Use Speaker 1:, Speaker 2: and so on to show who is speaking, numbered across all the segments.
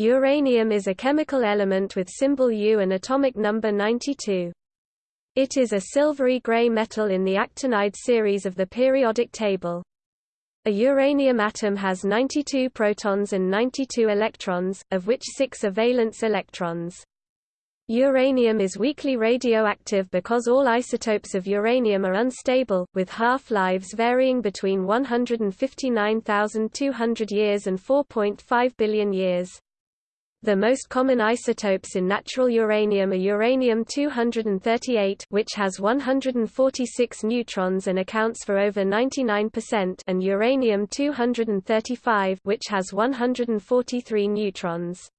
Speaker 1: Uranium is a chemical element with symbol U and atomic number 92. It is a silvery-gray metal in the actinide series of the periodic table. A uranium atom has 92 protons and 92 electrons, of which 6 are valence electrons. Uranium is weakly radioactive because all isotopes of uranium are unstable, with half-lives varying between 159,200 years and 4.5 billion years. The most common isotopes in natural uranium are uranium-238 which has 146 neutrons and accounts for over 99% and uranium-235 which has 143 neutrons.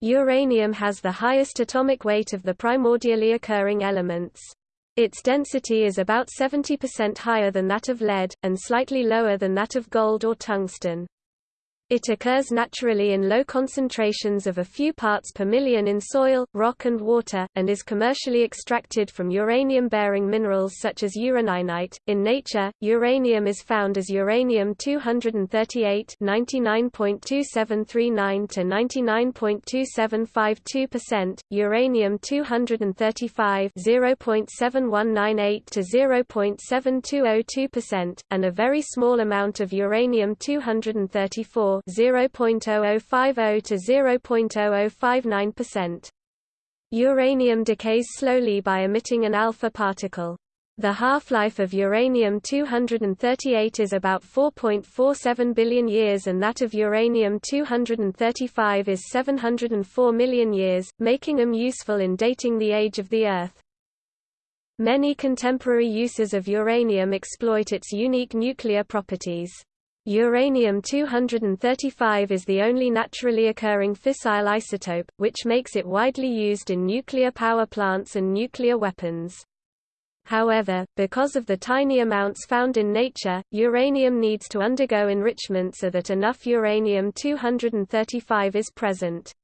Speaker 1: Uranium has the highest atomic weight of the primordially occurring elements. Its density is about 70% higher than that of lead, and slightly lower than that of gold or tungsten. It occurs naturally in low concentrations of a few parts per million in soil, rock and water, and is commercially extracted from uranium-bearing minerals such as uraninite. In nature, uranium is found as uranium-238 99.2739 to 99.2752%, uranium-235 0.7198 to 0.7202%, and a very small amount of uranium-234 0.0050 to 0.0059%. Uranium decays slowly by emitting an alpha particle. The half-life of uranium-238 is about 4.47 billion years and that of uranium-235 is 704 million years, making them useful in dating the age of the Earth. Many contemporary uses of uranium exploit its unique nuclear properties. Uranium-235 is the only naturally occurring fissile isotope, which makes it widely used in nuclear power plants and nuclear weapons. However, because of the tiny amounts found in nature, uranium needs to undergo enrichment so that enough uranium-235 is present.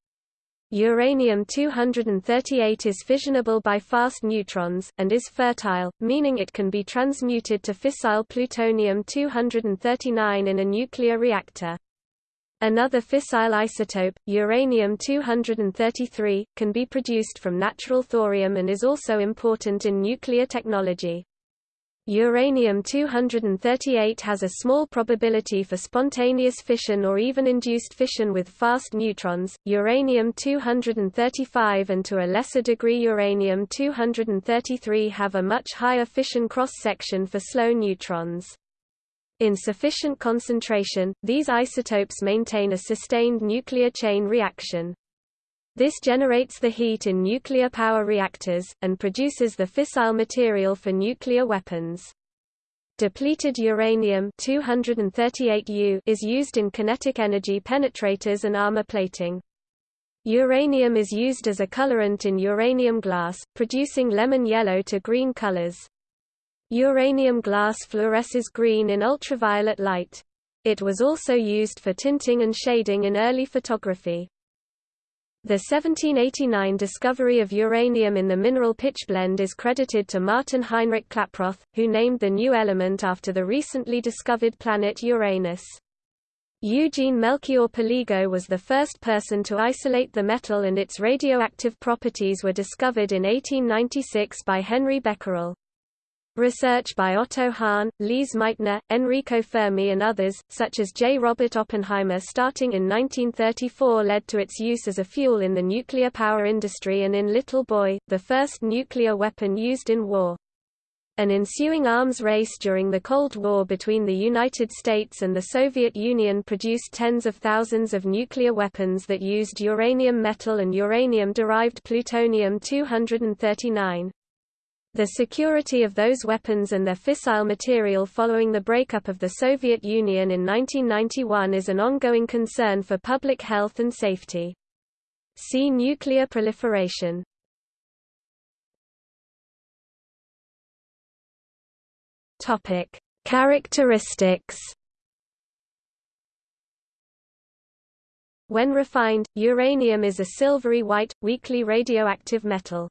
Speaker 1: Uranium-238 is fissionable by fast neutrons, and is fertile, meaning it can be transmuted to fissile plutonium-239 in a nuclear reactor. Another fissile isotope, uranium-233, can be produced from natural thorium and is also important in nuclear technology. Uranium-238 has a small probability for spontaneous fission or even induced fission with fast neutrons. Uranium-235 and to a lesser degree uranium-233 have a much higher fission cross-section for slow neutrons. In sufficient concentration, these isotopes maintain a sustained nuclear chain reaction. This generates the heat in nuclear power reactors, and produces the fissile material for nuclear weapons. Depleted uranium 238U is used in kinetic energy penetrators and armor plating. Uranium is used as a colorant in uranium glass, producing lemon yellow to green colors. Uranium glass fluoresces green in ultraviolet light. It was also used for tinting and shading in early photography. The 1789 discovery of uranium in the mineral pitchblende is credited to Martin Heinrich Klaproth, who named the new element after the recently discovered planet Uranus. Eugene Melchior Péligot was the first person to isolate the metal and its radioactive properties were discovered in 1896 by Henri Becquerel. Research by Otto Hahn, Lise Meitner, Enrico Fermi and others, such as J. Robert Oppenheimer starting in 1934 led to its use as a fuel in the nuclear power industry and in Little Boy, the first nuclear weapon used in war. An ensuing arms race during the Cold War between the United States and the Soviet Union produced tens of thousands of nuclear weapons that used uranium metal and uranium-derived plutonium-239. The security of those weapons and their fissile material following the breakup of the Soviet Union in 1991 is an ongoing concern for public health and safety. See nuclear proliferation. Topic: Characteristics. When refined, uranium is a silvery white, weakly radioactive metal.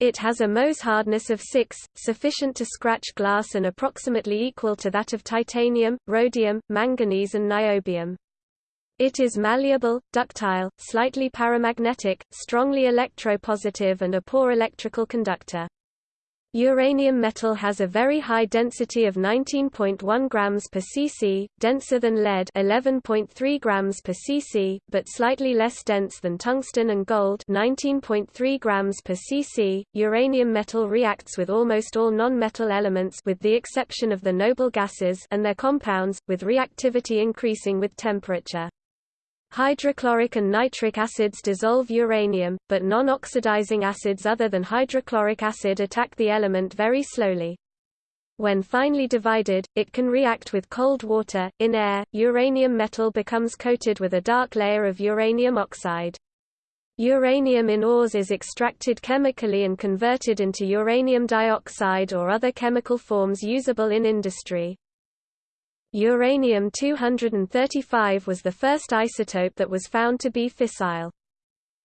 Speaker 1: It has a Mohs hardness of 6, sufficient to scratch glass and approximately equal to that of titanium, rhodium, manganese and niobium. It is malleable, ductile, slightly paramagnetic, strongly electropositive and a poor electrical conductor. Uranium metal has a very high density of 19.1 grams per cc, denser than lead 11.3 grams per cc, but slightly less dense than tungsten and gold 19.3 grams per cc. Uranium metal reacts with almost all non-metal elements with the exception of the noble gases and their compounds, with reactivity increasing with temperature. Hydrochloric and nitric acids dissolve uranium, but non-oxidizing acids other than hydrochloric acid attack the element very slowly. When finely divided, it can react with cold water. In air, uranium metal becomes coated with a dark layer of uranium oxide. Uranium in ores is extracted chemically and converted into uranium dioxide or other chemical forms usable in industry. Uranium-235 was the first isotope that was found to be fissile.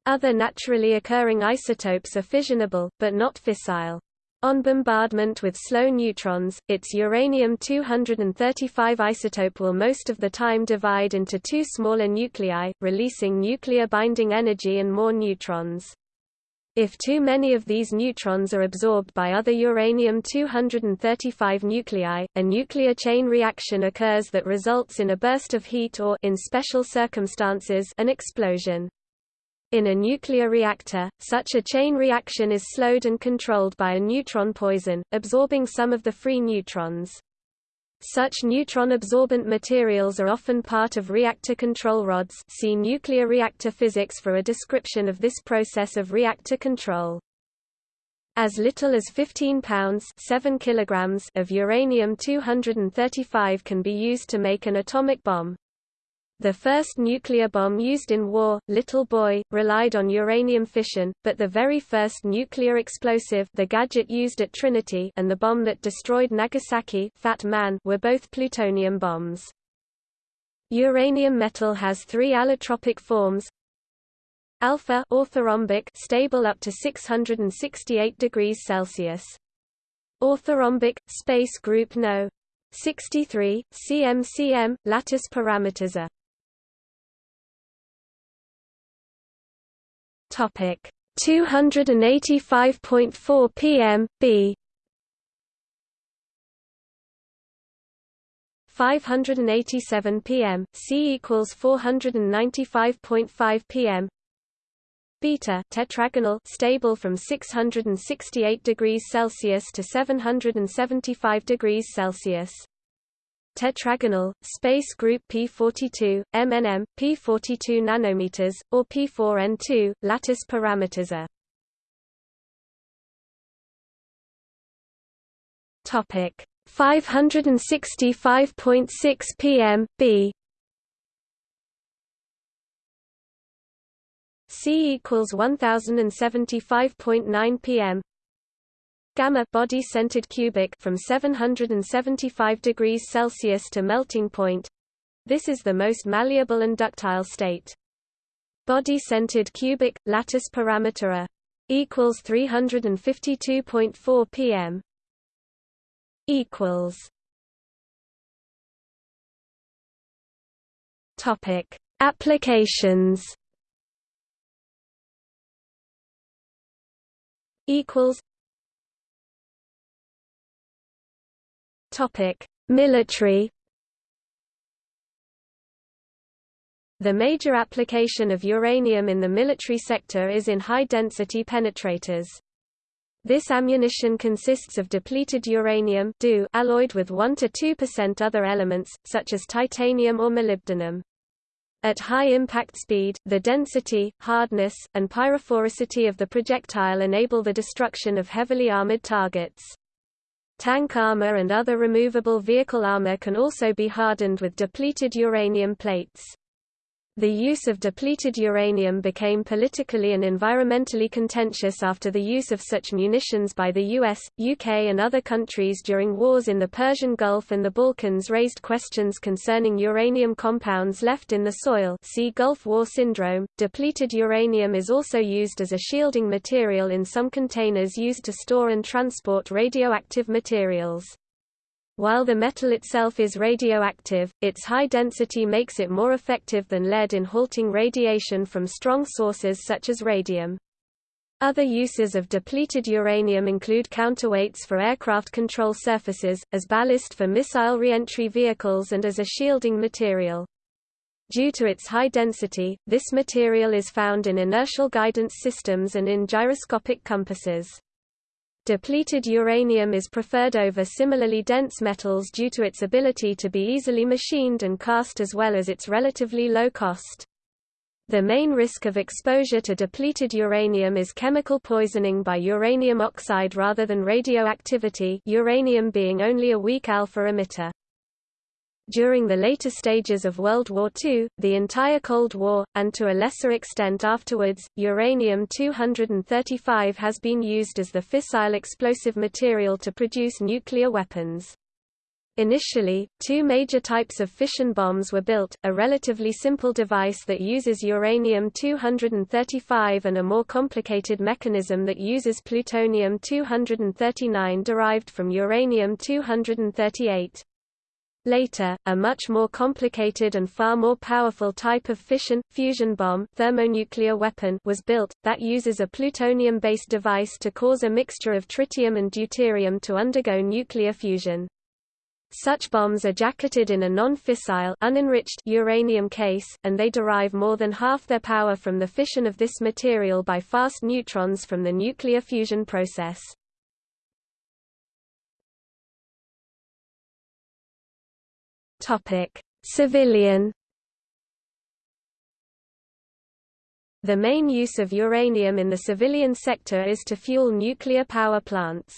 Speaker 1: Other naturally occurring isotopes are fissionable, but not fissile. On bombardment with slow neutrons, its uranium-235 isotope will most of the time divide into two smaller nuclei, releasing nuclear binding energy and more neutrons. If too many of these neutrons are absorbed by other uranium-235 nuclei, a nuclear chain reaction occurs that results in a burst of heat or in special circumstances an explosion. In a nuclear reactor, such a chain reaction is slowed and controlled by a neutron poison, absorbing some of the free neutrons. Such neutron-absorbent materials are often part of reactor control rods see nuclear reactor physics for a description of this process of reactor control. As little as 15 pounds 7 kilograms of uranium-235 can be used to make an atomic bomb. The first nuclear bomb used in war, Little Boy, relied on uranium fission, but the very first nuclear explosive the gadget used at Trinity and the bomb that destroyed Nagasaki Fat Man were both plutonium bombs. Uranium metal has three allotropic forms alpha orthorhombic stable up to 668 degrees Celsius. Orthorhombic, space group No. 63, CMCM, lattice parameters Topic. 285.4 pm B. 587 pm C equals 495.5 pm beta tetragonal stable from 668 degrees Celsius to 775 degrees Celsius tetragonal, space group P42, MNM, P42 nanometers, or P4N2, lattice parameters are. Topic 565.6 pm B C equals 1075.9 pm gamma body centered cubic from 775 degrees Celsius to melting point. This is the most malleable and ductile state. Body centered cubic lattice parameter equals 352.4 pm equals. Topic. Applications. Equals Military The major application of uranium in the military sector is in high-density penetrators. This ammunition consists of depleted uranium alloyed with 1–2% other elements, such as titanium or molybdenum. At high impact speed, the density, hardness, and pyrophoricity of the projectile enable the destruction of heavily armored targets. Tank armor and other removable vehicle armor can also be hardened with depleted uranium plates. The use of depleted uranium became politically and environmentally contentious after the use of such munitions by the US, UK and other countries during wars in the Persian Gulf and the Balkans raised questions concerning uranium compounds left in the soil see Gulf War Syndrome. Depleted uranium is also used as a shielding material in some containers used to store and transport radioactive materials. While the metal itself is radioactive, its high density makes it more effective than lead in halting radiation from strong sources such as radium. Other uses of depleted uranium include counterweights for aircraft control surfaces, as ballast for missile reentry vehicles and as a shielding material. Due to its high density, this material is found in inertial guidance systems and in gyroscopic compasses. Depleted uranium is preferred over similarly dense metals due to its ability to be easily machined and cast as well as its relatively low cost. The main risk of exposure to depleted uranium is chemical poisoning by uranium oxide rather than radioactivity uranium being only a weak alpha emitter. During the later stages of World War II, the entire Cold War, and to a lesser extent afterwards, uranium-235 has been used as the fissile explosive material to produce nuclear weapons. Initially, two major types of fission bombs were built, a relatively simple device that uses uranium-235 and a more complicated mechanism that uses plutonium-239 derived from uranium-238. Later, a much more complicated and far more powerful type of fission, fusion bomb thermonuclear weapon was built, that uses a plutonium-based device to cause a mixture of tritium and deuterium to undergo nuclear fusion. Such bombs are jacketed in a non-fissile unenriched uranium case, and they derive more than half their power from the fission of this material by fast neutrons from the nuclear fusion process. Topic: Civilian The main use of uranium in the civilian sector is to fuel nuclear power plants.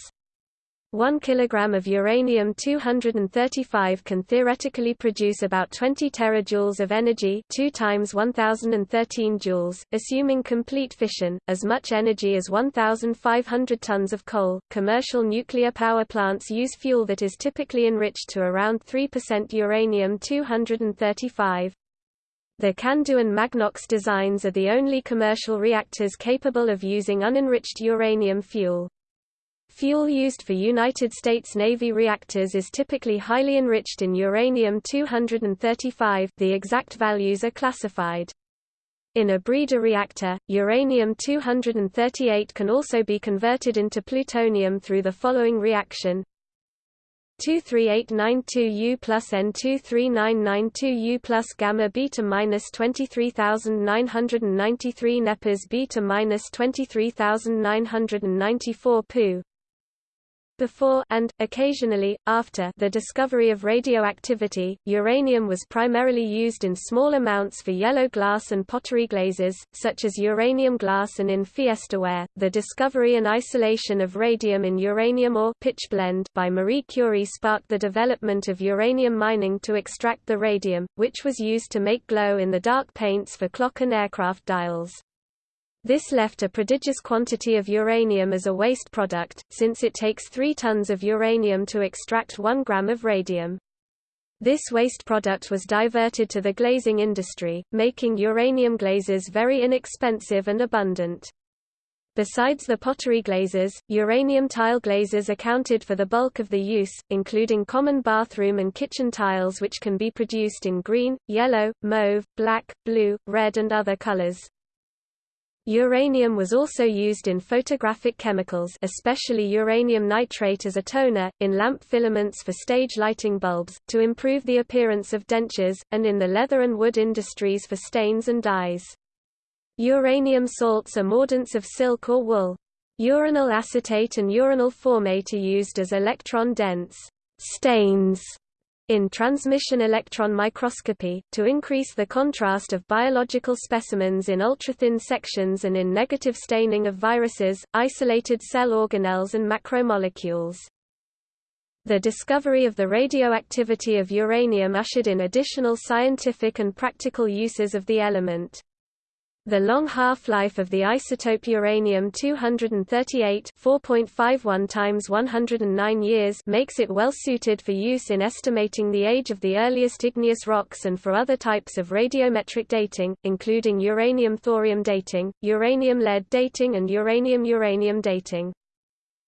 Speaker 1: 1 kg of uranium-235 can theoretically produce about 20 terajoules of energy 2 times 1013 joules, assuming complete fission, as much energy as 1,500 tons of coal. Commercial nuclear power plants use fuel that is typically enriched to around 3% uranium-235. The CANDU and Magnox designs are the only commercial reactors capable of using unenriched uranium fuel. Fuel used for United States Navy reactors is typically highly enriched in uranium-235 the exact values are classified. In a breeder reactor, uranium-238 can also be converted into plutonium through the following reaction 23892U plus N23992U plus gamma beta minus 23993 nepers beta minus 23994 Pu before and, occasionally, after the discovery of radioactivity, uranium was primarily used in small amounts for yellow glass and pottery glazes, such as uranium glass and in fiestaware. The discovery and isolation of radium in uranium ore pitchblende by Marie Curie sparked the development of uranium mining to extract the radium, which was used to make glow-in-the-dark paints for clock and aircraft dials. This left a prodigious quantity of uranium as a waste product, since it takes 3 tons of uranium to extract 1 gram of radium. This waste product was diverted to the glazing industry, making uranium glazes very inexpensive and abundant. Besides the pottery glazes, uranium tile glazes accounted for the bulk of the use, including common bathroom and kitchen tiles which can be produced in green, yellow, mauve, black, blue, red and other colors. Uranium was also used in photographic chemicals especially uranium nitrate as a toner, in lamp filaments for stage lighting bulbs, to improve the appearance of dentures, and in the leather and wood industries for stains and dyes. Uranium salts are mordants of silk or wool. Uranyl acetate and uranyl formate are used as electron-dense stains in transmission electron microscopy, to increase the contrast of biological specimens in ultrathin sections and in negative staining of viruses, isolated cell organelles and macromolecules. The discovery of the radioactivity of uranium ushered in additional scientific and practical uses of the element. The long half-life of the isotope uranium-238 4.51 times 109 years makes it well suited for use in estimating the age of the earliest igneous rocks and for other types of radiometric dating, including uranium-thorium dating, uranium-lead dating and uranium-uranium dating.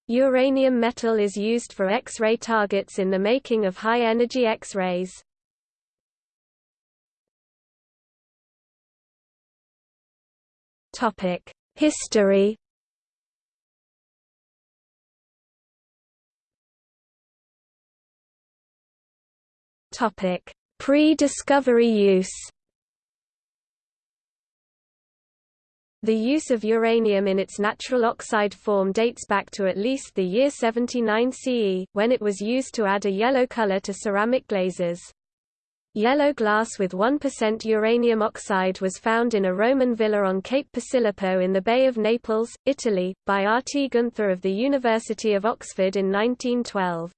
Speaker 1: Uranium metal is used for X-ray targets in the making of high-energy X-rays. History. Topic: Pre-discovery use. The use of uranium in its natural oxide form dates back to at least the year 79 CE, when it was used to add a yellow color to ceramic glazes. Yellow glass with 1% uranium oxide was found in a Roman villa on Cape Posillipo in the Bay of Naples, Italy, by R. T. Gunther of the University of Oxford in 1912.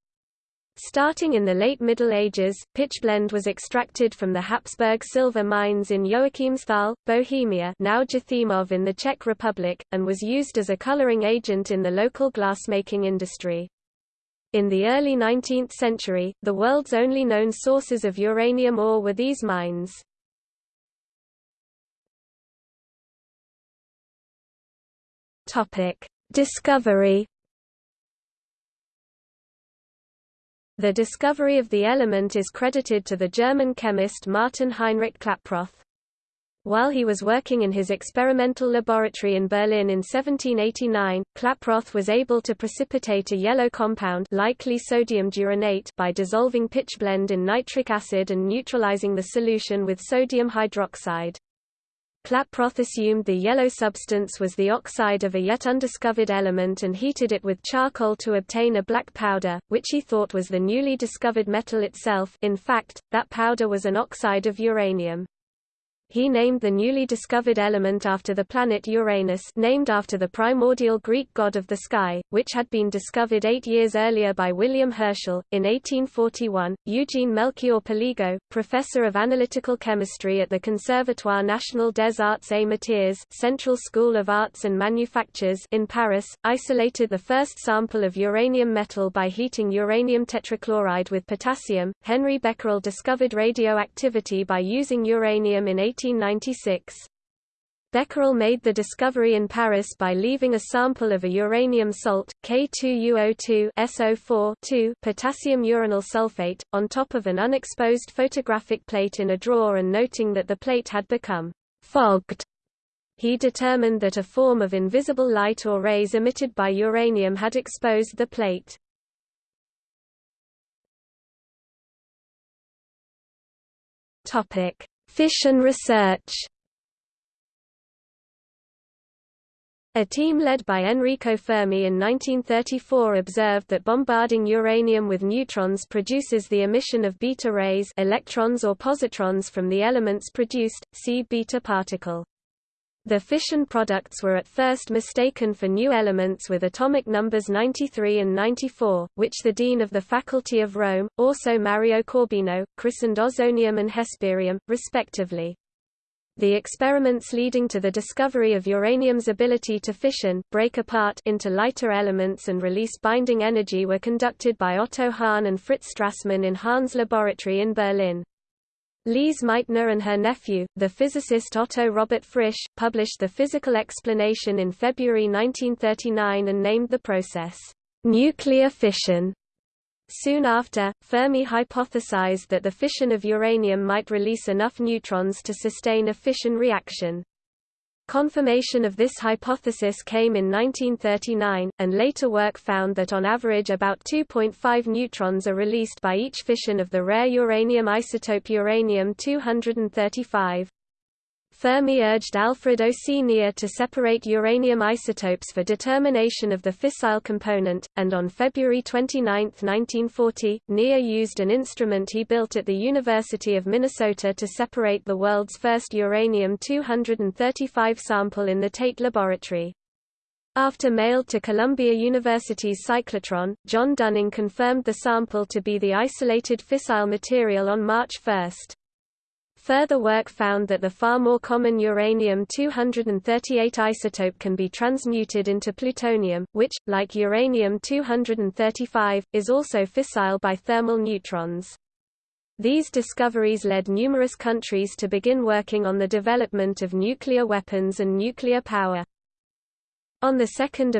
Speaker 1: Starting in the late Middle Ages, pitchblende was extracted from the Habsburg silver mines in Joachimsthal, Bohemia now Jáchymov in the Czech Republic, and was used as a coloring agent in the local glassmaking industry. In the early 19th century, the world's only known sources of uranium ore were these mines. Discovery The discovery of the element is credited to the German chemist Martin Heinrich Klaproth. While he was working in his experimental laboratory in Berlin in 1789, Klaproth was able to precipitate a yellow compound likely sodium diuranate by dissolving pitchblende in nitric acid and neutralizing the solution with sodium hydroxide. Klaproth assumed the yellow substance was the oxide of a yet undiscovered element and heated it with charcoal to obtain a black powder, which he thought was the newly discovered metal itself in fact, that powder was an oxide of uranium. He named the newly discovered element after the planet Uranus named after the primordial Greek god of the sky, which had been discovered eight years earlier by William Herschel. In 1841, Eugene Melchior Péligot, professor of analytical chemistry at the Conservatoire National des Arts et Métiers Central School of Arts and Manufactures in Paris, isolated the first sample of uranium metal by heating uranium tetrachloride with potassium. Henri Becquerel discovered radioactivity by using uranium in 1896. Becquerel made the discovery in Paris by leaving a sample of a uranium salt, K2UO2 SO4 potassium uranyl sulfate, on top of an unexposed photographic plate in a drawer and noting that the plate had become fogged. He determined that a form of invisible light or rays emitted by uranium had exposed the plate. Topic: Fission research A team led by Enrico Fermi in 1934 observed that bombarding uranium with neutrons produces the emission of beta rays electrons or positrons from the elements produced, see beta particle. The fission products were at first mistaken for new elements with atomic numbers 93 and 94, which the dean of the Faculty of Rome, Orso Mario Corbino, christened ausonium and hesperium, respectively. The experiments leading to the discovery of uranium's ability to fission break apart into lighter elements and release binding energy were conducted by Otto Hahn and Fritz Strassmann in Hahn's laboratory in Berlin. Lise Meitner and her nephew, the physicist Otto Robert Frisch, published the physical explanation in February 1939 and named the process, nuclear fission. Soon after, Fermi hypothesized that the fission of uranium might release enough neutrons to sustain a fission reaction. Confirmation of this hypothesis came in 1939, and later work found that on average about 2.5 neutrons are released by each fission of the rare uranium isotope uranium-235. Fermi urged Alfred O. C. Nier to separate uranium isotopes for determination of the fissile component, and on February 29, 1940, Nier used an instrument he built at the University of Minnesota to separate the world's first uranium-235 sample in the Tate Laboratory. After mailed to Columbia University's cyclotron, John Dunning confirmed the sample to be the isolated fissile material on March 1. Further work found that the far more common uranium-238 isotope can be transmuted into plutonium, which, like uranium-235, is also fissile by thermal neutrons. These discoveries led numerous countries to begin working on the development of nuclear weapons and nuclear power. On 2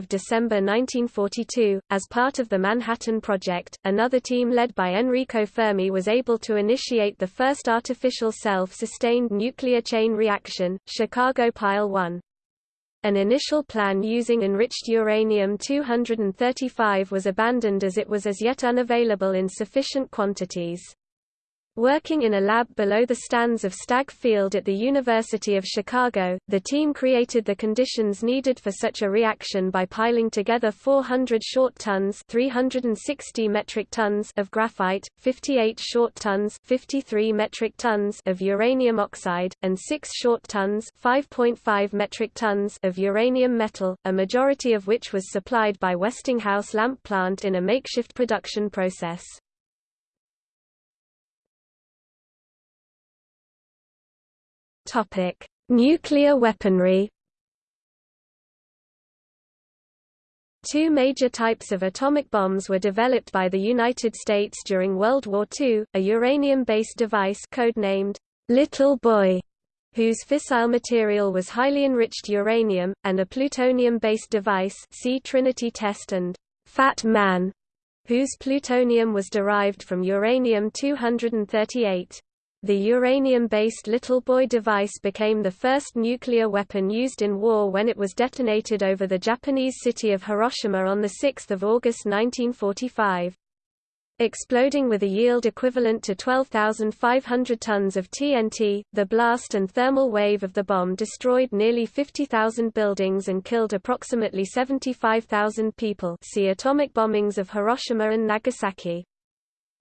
Speaker 1: December 1942, as part of the Manhattan Project, another team led by Enrico Fermi was able to initiate the first artificial self-sustained nuclear chain reaction, Chicago Pile 1. An initial plan using enriched uranium-235 was abandoned as it was as yet unavailable in sufficient quantities. Working in a lab below the stands of Stagg Field at the University of Chicago, the team created the conditions needed for such a reaction by piling together 400 short tons 360 metric tons of graphite, 58 short tons 53 metric tons of uranium oxide, and 6 short tons 5.5 metric tons of uranium metal, a majority of which was supplied by Westinghouse lamp plant in a makeshift production process. Topic: Nuclear weaponry. Two major types of atomic bombs were developed by the United States during World War II, a uranium-based device codenamed Little Boy, whose fissile material was highly enriched uranium, and a plutonium-based device see Trinity test and Fat Man, whose plutonium was derived from uranium-238. The uranium-based Little Boy device became the first nuclear weapon used in war when it was detonated over the Japanese city of Hiroshima on 6 August 1945. Exploding with a yield equivalent to 12,500 tons of TNT, the blast and thermal wave of the bomb destroyed nearly 50,000 buildings and killed approximately 75,000 people see Atomic bombings of Hiroshima and Nagasaki.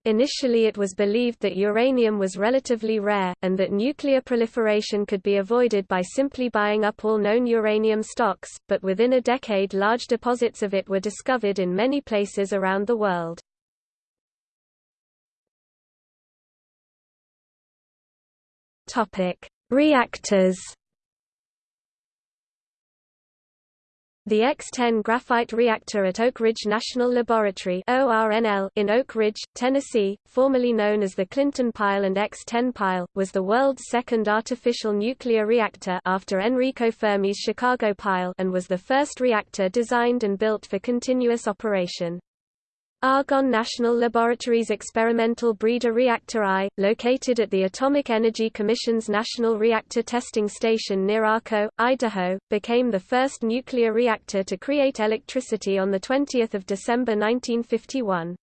Speaker 1: Initially it was believed that uranium was relatively rare, and that nuclear proliferation could be avoided by simply buying up all known uranium stocks, but within a decade large deposits of it were discovered in many places around the world. Reactors The X-10 graphite reactor at Oak Ridge National Laboratory in Oak Ridge, Tennessee, formerly known as the Clinton Pile and X-10 Pile, was the world's second artificial nuclear reactor after Enrico Fermi's Chicago Pile and was the first reactor designed and built for continuous operation. Argonne National Laboratory's experimental breeder reactor I, located at the Atomic Energy Commission's National Reactor Testing Station near Arco, Idaho, became the first nuclear reactor to create electricity on 20 December 1951.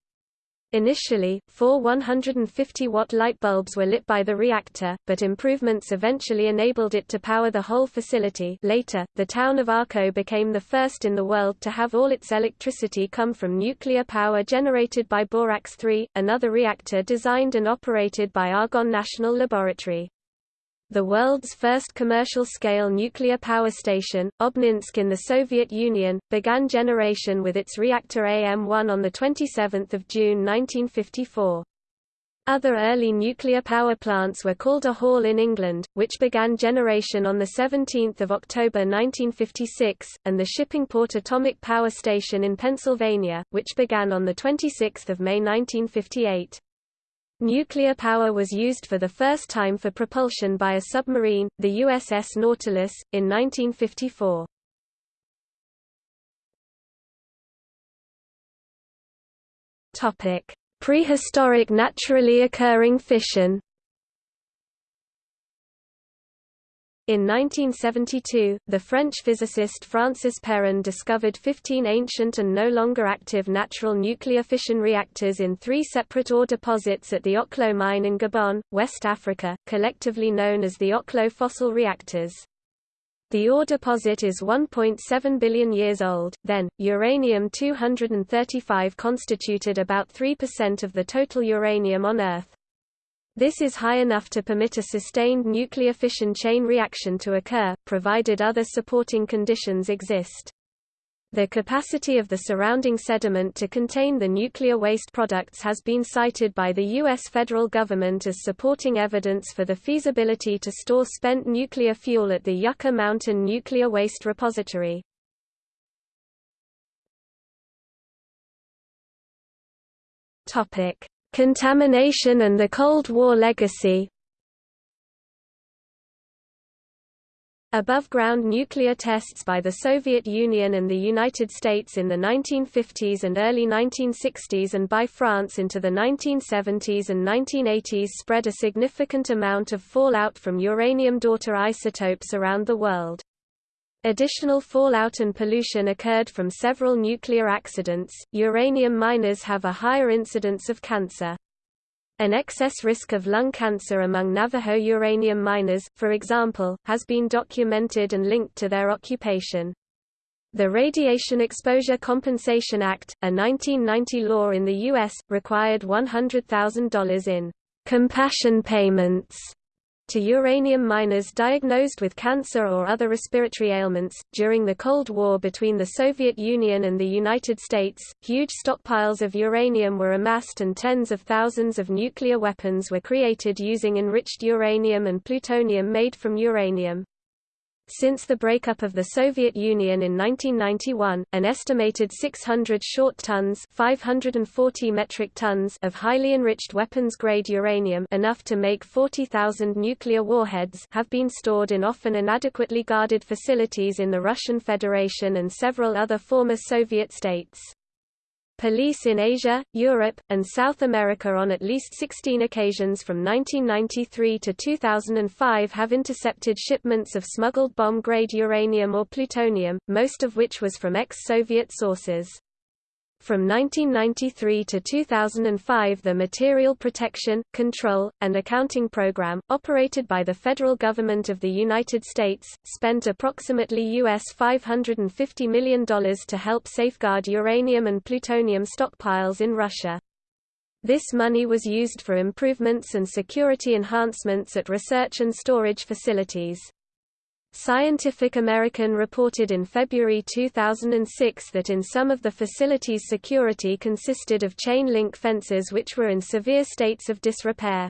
Speaker 1: Initially, four 150-watt light bulbs were lit by the reactor, but improvements eventually enabled it to power the whole facility later, the town of Arco became the first in the world to have all its electricity come from nuclear power generated by Borax 3, another reactor designed and operated by Argonne National Laboratory. The world's first commercial-scale nuclear power station, Obninsk in the Soviet Union, began generation with its reactor AM-1 on 27 June 1954. Other early nuclear power plants were Calder Hall in England, which began generation on 17 October 1956, and the Shippingport Atomic Power Station in Pennsylvania, which began on 26 May 1958. Nuclear power was used for the first time for propulsion by a submarine, the USS Nautilus, in 1954. Prehistoric naturally occurring fission In 1972, the French physicist Francis Perrin discovered 15 ancient and no longer active natural nuclear fission reactors in three separate ore deposits at the Oklo mine in Gabon, West Africa, collectively known as the Oklo fossil reactors. The ore deposit is 1.7 billion years old. Then, uranium-235 constituted about 3% of the total uranium on Earth. This is high enough to permit a sustained nuclear fission chain reaction to occur, provided other supporting conditions exist. The capacity of the surrounding sediment to contain the nuclear waste products has been cited by the U.S. federal government as supporting evidence for the feasibility to store spent nuclear fuel at the Yucca Mountain Nuclear Waste Repository. Contamination and the Cold War legacy Above-ground nuclear tests by the Soviet Union and the United States in the 1950s and early 1960s and by France into the 1970s and 1980s spread a significant amount of fallout from uranium daughter isotopes around the world. Additional fallout and pollution occurred from several nuclear accidents. Uranium miners have a higher incidence of cancer. An excess risk of lung cancer among Navajo uranium miners, for example, has been documented and linked to their occupation. The Radiation Exposure Compensation Act, a 1990 law in the U.S., required $100,000 in compassion payments to uranium miners diagnosed with cancer or other respiratory ailments. During the Cold War between the Soviet Union and the United States, huge stockpiles of uranium were amassed and tens of thousands of nuclear weapons were created using enriched uranium and plutonium made from uranium. Since the breakup of the Soviet Union in 1991, an estimated 600 short tons 540 metric tons of highly enriched weapons-grade uranium enough to make 40,000 nuclear warheads have been stored in often inadequately guarded facilities in the Russian Federation and several other former Soviet states. Police in Asia, Europe, and South America on at least 16 occasions from 1993 to 2005 have intercepted shipments of smuggled bomb-grade uranium or plutonium, most of which was from ex-Soviet sources. From 1993 to 2005 the Material Protection, Control, and Accounting Program, operated by the federal government of the United States, spent approximately US $550 million to help safeguard uranium and plutonium stockpiles in Russia. This money was used for improvements and security enhancements at research and storage facilities. Scientific American reported in February 2006 that in some of the facilities security consisted of chain-link fences which were in severe states of disrepair.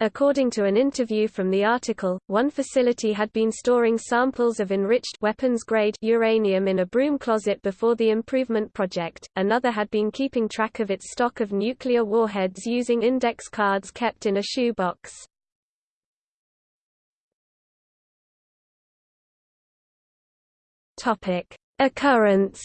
Speaker 1: According to an interview from the article, one facility had been storing samples of enriched weapons-grade uranium in a broom closet before the improvement project, another had been keeping track of its stock of nuclear warheads using index cards kept in a shoebox. Topic: Occurrence.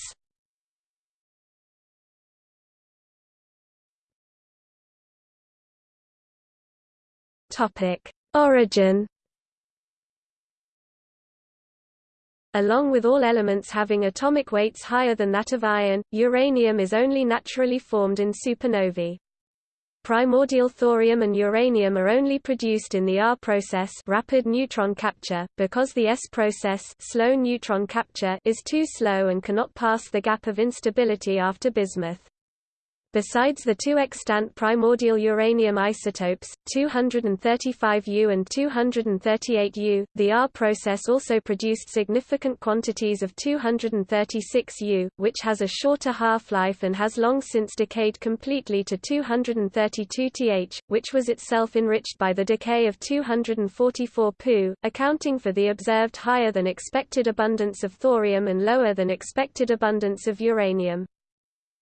Speaker 1: Topic: Origin. Along with all elements having atomic weights higher than that of iron, uranium is only naturally formed in supernovae. Primordial thorium and uranium are only produced in the R process rapid neutron capture, because the S process slow neutron capture is too slow and cannot pass the gap of instability after bismuth. Besides the two extant primordial uranium isotopes, 235U and 238U, the R process also produced significant quantities of 236U, which has a shorter half-life and has long since decayed completely to 232Th, which was itself enriched by the decay of 244 Pu, accounting for the observed higher than expected abundance of thorium and lower than expected abundance of uranium.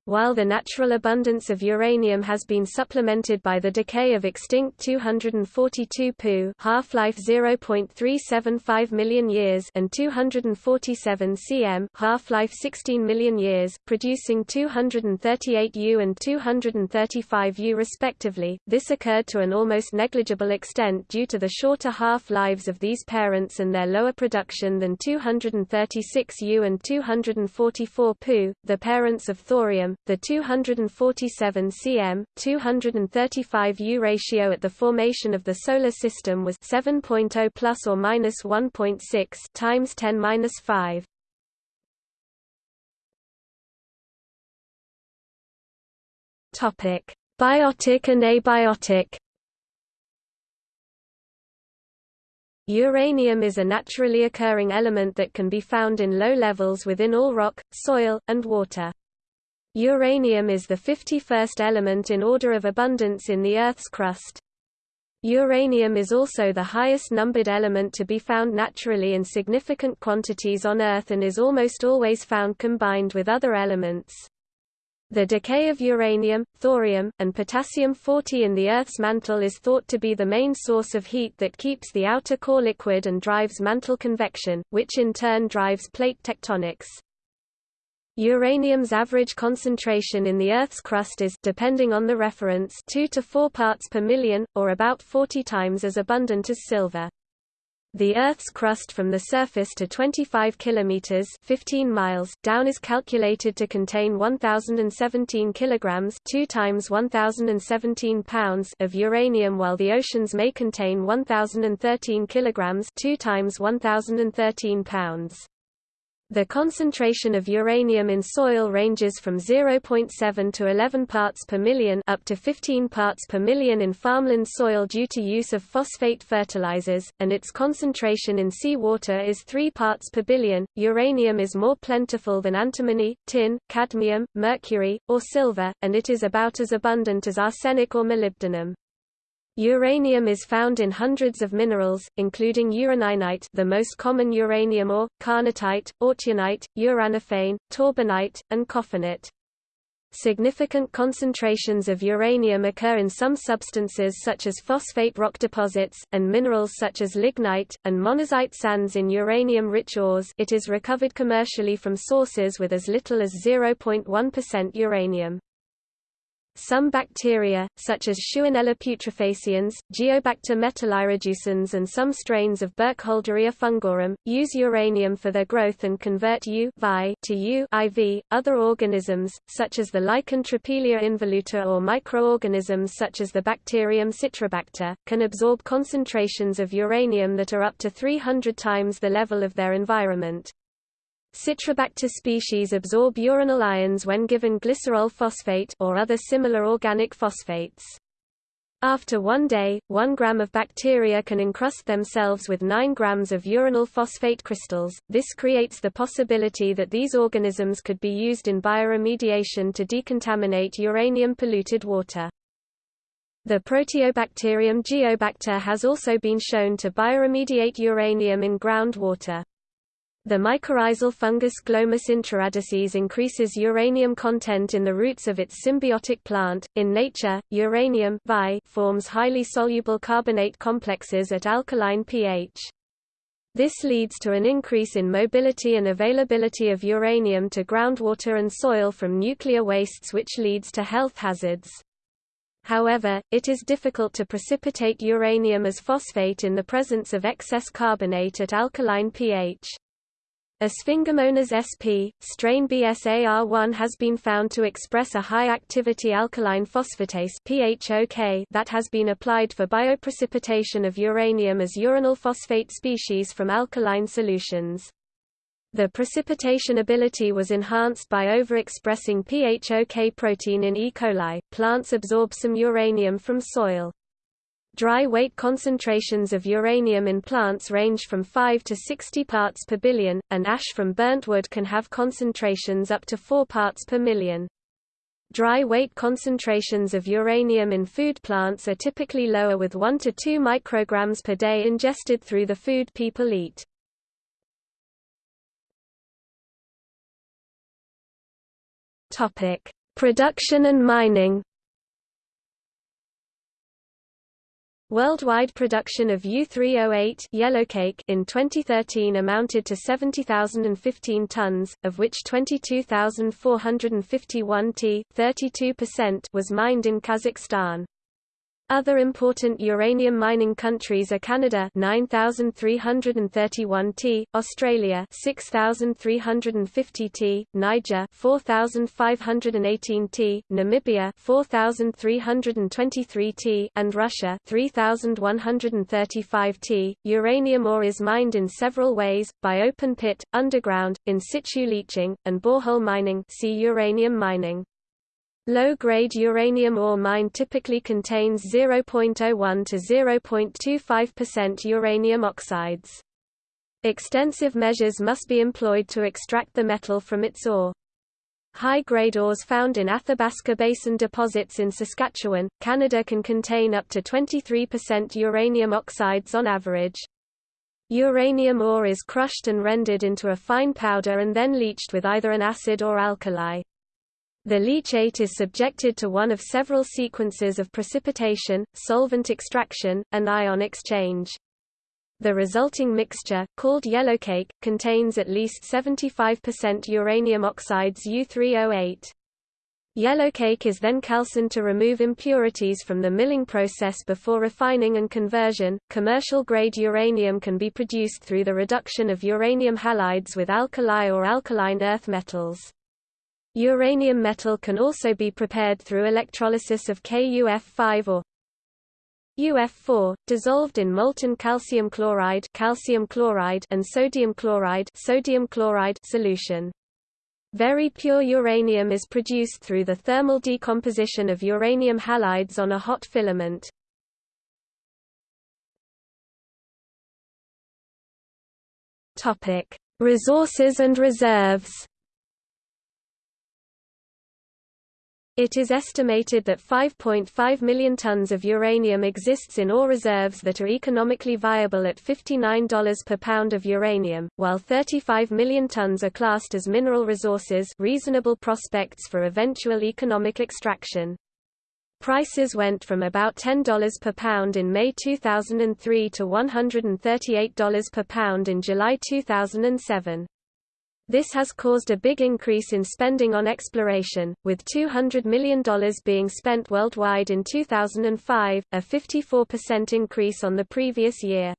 Speaker 1: While the natural abundance of uranium has been supplemented by the decay of extinct 242 Pu half-life 0.375 million years and 247 cm half-life 16 million years, producing 238 U and 235 U respectively, this occurred to an almost negligible extent due to the shorter half-lives of these parents and their lower production than 236 U and 244 Pu, the parents of thorium, the 247 cm, 235 U ratio at the formation of the Solar System was 7.0 plus or minus 1.6 times 10 minus 5. Topic: Biotic and abiotic. Uranium is a naturally occurring element that can be found in low levels within all rock, soil, and water. Uranium is the 51st element in order of abundance in the Earth's crust. Uranium is also the highest numbered element to be found naturally in significant quantities on Earth and is almost always found combined with other elements. The decay of uranium, thorium, and potassium-40 in the Earth's mantle is thought to be the main source of heat that keeps the outer core liquid and drives mantle convection, which in turn drives plate tectonics. Uranium's average concentration in the Earth's crust is depending on the reference 2 to 4 parts per million, or about 40 times as abundant as silver. The Earth's crust from the surface to 25 kilometers (15 miles) down is calculated to contain 1017 kilograms, 2 times 1017 pounds of uranium while the oceans may contain 1013 kilograms, 2 times 1013 pounds. The concentration of uranium in soil ranges from 0.7 to 11 parts per million up to 15 parts per million in farmland soil due to use of phosphate fertilizers, and its concentration in seawater is 3 parts per billion. Uranium is more plentiful than antimony, tin, cadmium, mercury, or silver, and it is about as abundant as arsenic or molybdenum. Uranium is found in hundreds of minerals, including uraninite the most common uranium ore, carnotite, autunite, uranophane, torbernite, and coffinite. Significant concentrations of uranium occur in some substances such as phosphate rock deposits, and minerals such as lignite, and monazite sands in uranium-rich ores it is recovered commercially from sources with as little as 0.1% uranium. Some bacteria, such as Shewanella putrefaciens, Geobacter metallireducens and some strains of Burkholderia fungorum, use uranium for their growth and convert U to U IV. .Other organisms, such as the lichen Trapelia involuta or microorganisms such as the bacterium Citrobacter, can absorb concentrations of uranium that are up to 300 times the level of their environment. Citrobacter species absorb uranyl ions when given glycerol phosphate or other similar organic phosphates. After one day, 1 gram of bacteria can encrust themselves with 9 grams of uranyl phosphate crystals. This creates the possibility that these organisms could be used in bioremediation to decontaminate uranium-polluted water. The Proteobacterium geobacter has also been shown to bioremediate uranium in groundwater. The mycorrhizal fungus Glomus intraradices increases uranium content in the roots of its symbiotic plant. In nature, uranium forms highly soluble carbonate complexes at alkaline pH. This leads to an increase in mobility and availability of uranium to groundwater and soil from nuclear wastes which leads to health hazards. However, it is difficult to precipitate uranium as phosphate in the presence of excess carbonate at alkaline pH. A Sphingomonas sp. strain BSAR1 has been found to express a high-activity alkaline phosphatase PHOK that has been applied for bioprecipitation of uranium as uranyl phosphate species from alkaline solutions. The precipitation ability was enhanced by overexpressing PHOK protein in E. coli. Plants absorb some uranium from soil. Dry weight concentrations of uranium in plants range from 5 to 60 parts per billion, and ash from burnt wood can have concentrations up to 4 parts per million. Dry weight concentrations of uranium in food plants are typically lower with 1 to 2 micrograms per day ingested through the food people eat. Production and mining Worldwide production of U-308 yellowcake in 2013 amounted to 70,015 tons, of which 22,451 t, 32% was mined in Kazakhstan. Other important uranium mining countries are Canada 9331 T, Australia 6350 T, Niger 4518 T, Namibia 4323 T, and Russia 3135 T. Uranium ore is mined in several ways: by open pit, underground, in situ leaching, and borehole mining. See uranium mining. Low-grade uranium ore mine typically contains 0.01 to 0.25% uranium oxides. Extensive measures must be employed to extract the metal from its ore. High-grade ores found in Athabasca Basin deposits in Saskatchewan, Canada can contain up to 23% uranium oxides on average. Uranium ore is crushed and rendered into a fine powder and then leached with either an acid or alkali. The leachate is subjected to one of several sequences of precipitation, solvent extraction, and ion exchange. The resulting mixture, called yellowcake, contains at least 75% uranium oxides U3O8. Yellowcake is then calcined to remove impurities from the milling process before refining and conversion. Commercial grade uranium can be produced through the reduction of uranium halides with alkali or alkaline earth metals. Uranium metal can also be prepared through electrolysis of KUF5 or UF4, dissolved in molten calcium chloride, calcium chloride and sodium chloride, sodium chloride solution. Very pure uranium is produced through the thermal decomposition of uranium halides on a hot filament. Topic: Resources and reserves. It is estimated that 5.5 million tons of uranium exists in ore reserves that are economically viable at $59 per pound of uranium, while 35 million tons are classed as mineral resources reasonable prospects for eventual economic extraction. Prices went from about $10 per pound in May 2003 to $138 per pound in July 2007. This has caused a big increase in spending on exploration, with $200 million being spent worldwide in 2005, a 54% increase on the previous year.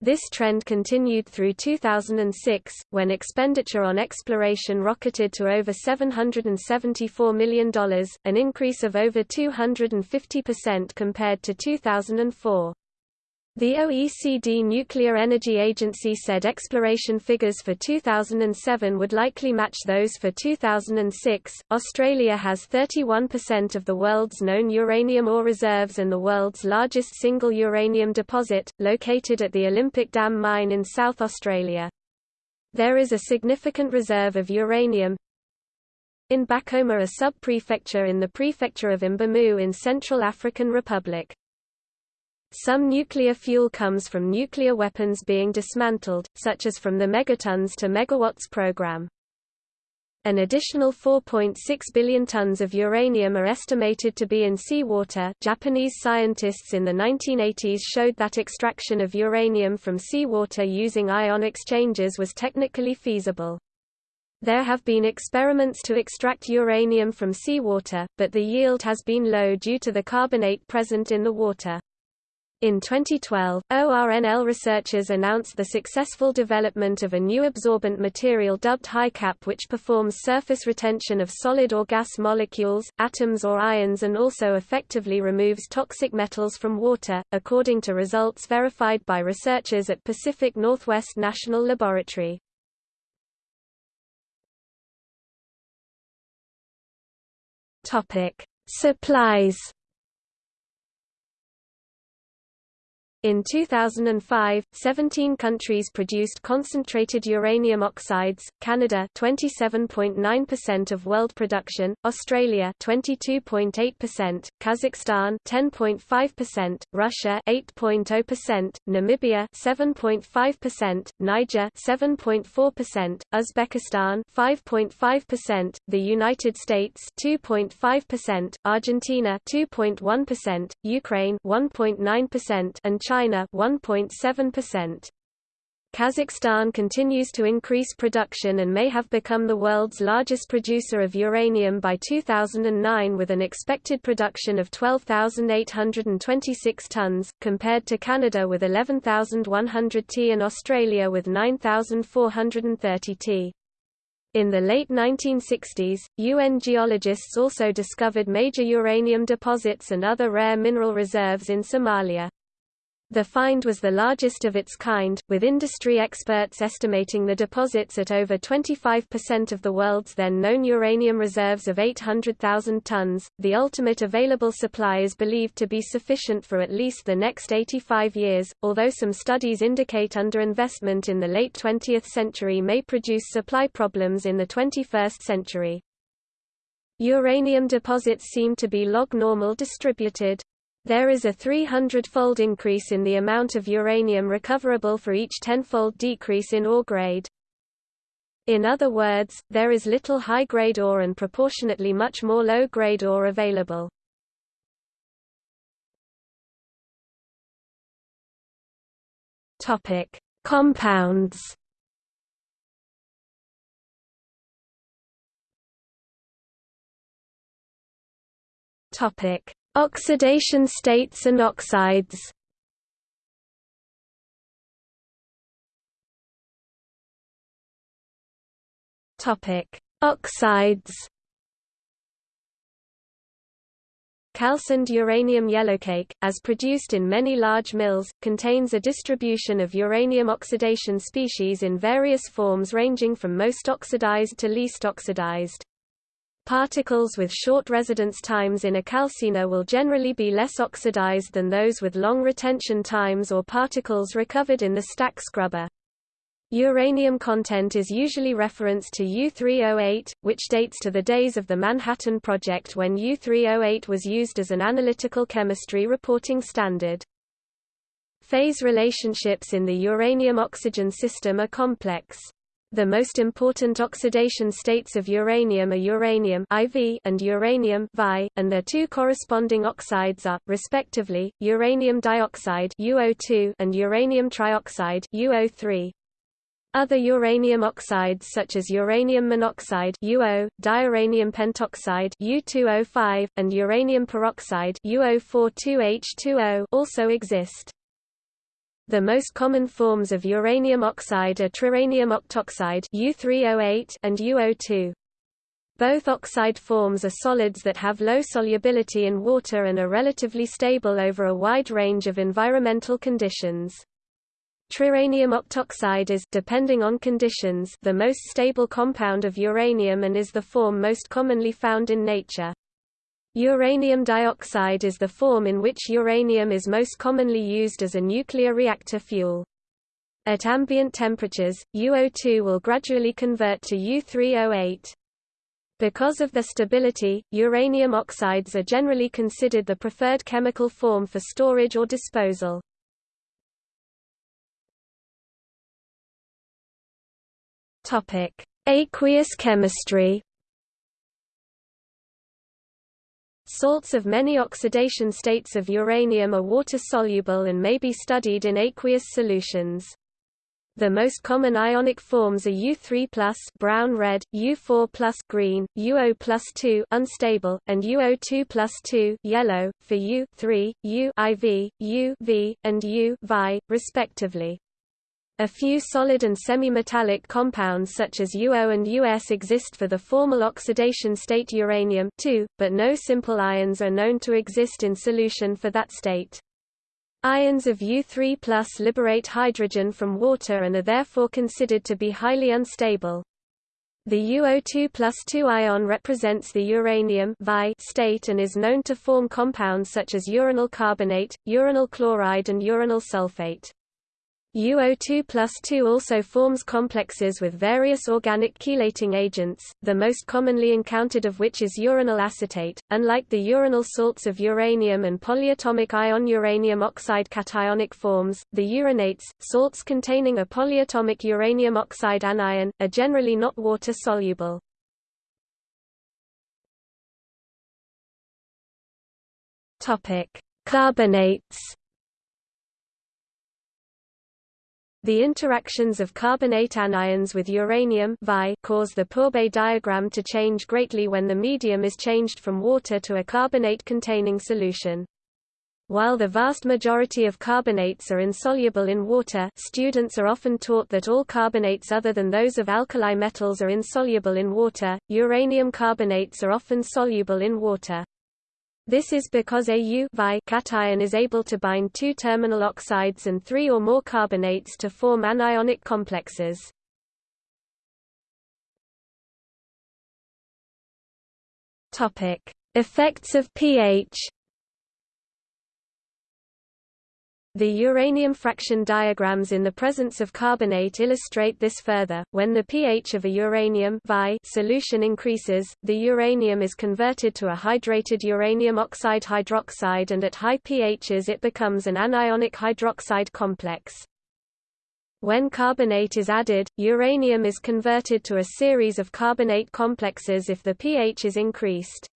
Speaker 1: This trend continued through 2006, when expenditure on exploration rocketed to over $774 million, an increase of over 250% compared to 2004. The OECD Nuclear Energy Agency said exploration figures for 2007 would likely match those for 2006. Australia has 31% of the world's known uranium ore reserves and the world's largest single uranium deposit, located at the Olympic Dam mine in South Australia. There is a significant reserve of uranium in Bakouma, a sub-prefecture in the prefecture of Mbomou in Central African Republic. Some nuclear fuel comes from nuclear weapons being dismantled, such as from the Megatons to Megawatts program. An additional 4.6 billion tons of uranium are estimated to be in seawater. Japanese scientists in the 1980s showed that extraction of uranium from seawater using ion exchanges was technically feasible. There have been experiments to extract uranium from seawater, but the yield has been low due to the carbonate present in the water. In 2012, ORNL researchers announced the successful development of a new absorbent material dubbed HiCap which performs surface retention of solid or gas molecules, atoms or ions and also effectively removes toxic metals from water, according to results verified by researchers at Pacific Northwest National Laboratory. Supplies In 2005, 17 countries produced concentrated uranium oxides, Canada 27.9% of world production, Australia 22.8%, Kazakhstan 10.5%, Russia 8.0%, Namibia 7.5%, Niger 7.4%, Uzbekistan 5.5%, the United States 2.5%, Argentina 2.1%, Ukraine 1.9% and China China 1.7%. Kazakhstan continues to increase production and may have become the world's largest producer of uranium by 2009 with an expected production of 12,826 tons, compared to Canada with 11,100 t and Australia with 9,430 t. In the late 1960s, UN geologists also discovered major uranium deposits and other rare mineral reserves in Somalia. The find was the largest of its kind, with industry experts estimating the deposits at over 25% of the world's then known uranium reserves of 800,000 tons. The ultimate available supply is believed to be sufficient for at least the next 85 years, although some studies indicate underinvestment in the late 20th century may produce supply problems in the 21st century. Uranium deposits seem to be log-normal distributed. There is a 300-fold increase in the amount of uranium recoverable for each 10-fold decrease in ore grade. In other words, there is little high-grade ore and proportionately much more low-grade ore available. Topic: Compounds. Topic: Oxidation states and oxides. Topic: Oxides. Calcined uranium yellowcake, as produced in many large mills, contains a distribution of uranium oxidation species in various forms ranging from most oxidized to least oxidized. Particles with short residence times in a calciner will generally be less oxidized than those with long retention times or particles recovered in the stack scrubber. Uranium content is usually referenced to U-308, which dates to the days of the Manhattan Project when U-308 was used as an analytical chemistry reporting standard. Phase relationships in the uranium-oxygen system are complex. The most important oxidation states of uranium are uranium IV and uranium Vi, and their two corresponding oxides are, respectively, uranium dioxide UO2 and uranium trioxide UO3. Other uranium oxides such as uranium monoxide UO, diuranium pentoxide U2O5, and uranium peroxide UO42H2O also exist. The most common forms of uranium oxide are triuranium octoxide U3O8 and UO2. Both oxide forms are solids that have low solubility in water and are relatively stable over a wide range of environmental conditions. Triuranium octoxide is depending on conditions the most stable compound of uranium and is the form most commonly found in nature. Uranium dioxide is the form in which uranium is most commonly used as a nuclear reactor fuel. At ambient temperatures, UO2 will gradually convert to U3O8. Because of their stability, uranium oxides are generally considered the preferred chemical form for storage or disposal. Aqueous chemistry. Salts of many oxidation states of uranium are water-soluble and may be studied in aqueous solutions. The most common ionic forms are U3+ brown-red, U4+ green, UO+2 unstable, and UO2+2 yellow for U3, U IV, UV, and U respectively. A few solid and semi-metallic compounds such as UO and US exist for the formal oxidation state uranium but no simple ions are known to exist in solution for that state. Ions of U3 liberate hydrogen from water and are therefore considered to be highly unstable. The UO2 plus 2 ion represents the uranium state and is known to form compounds such as uranyl carbonate, uranyl chloride and uranyl sulfate. UO2 plus 2 also forms complexes with various organic chelating agents, the most commonly encountered of which is uranyl acetate. Unlike the uranyl salts of uranium and polyatomic ion uranium oxide cationic forms, the uranates, salts containing a polyatomic uranium oxide anion, are generally not water-soluble. Carbonates The interactions of carbonate anions with uranium cause the Pourbaix diagram to change greatly when the medium is changed from water to a carbonate-containing solution. While the vast majority of carbonates are insoluble in water students are often taught that all carbonates other than those of alkali metals are insoluble in water, uranium carbonates are often soluble in water. This is because a U cation is able to bind two terminal oxides and three or more carbonates to form anionic complexes. Effects of pH The uranium fraction diagrams in the presence of carbonate illustrate this further. When the pH of a uranium solution increases, the uranium is converted to a hydrated uranium oxide hydroxide and at high pHs it becomes an anionic hydroxide complex. When carbonate is added, uranium is converted to a series of carbonate complexes if the pH is increased.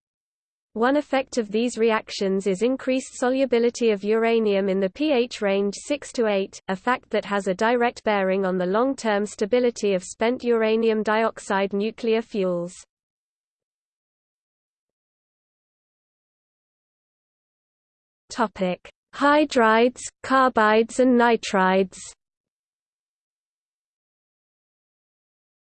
Speaker 1: One effect of these reactions is increased solubility of uranium in the pH range 6 to 8, a fact that has a direct bearing on the long-term stability of spent uranium dioxide nuclear fuels. Topic: Hydrides, carbides and nitrides.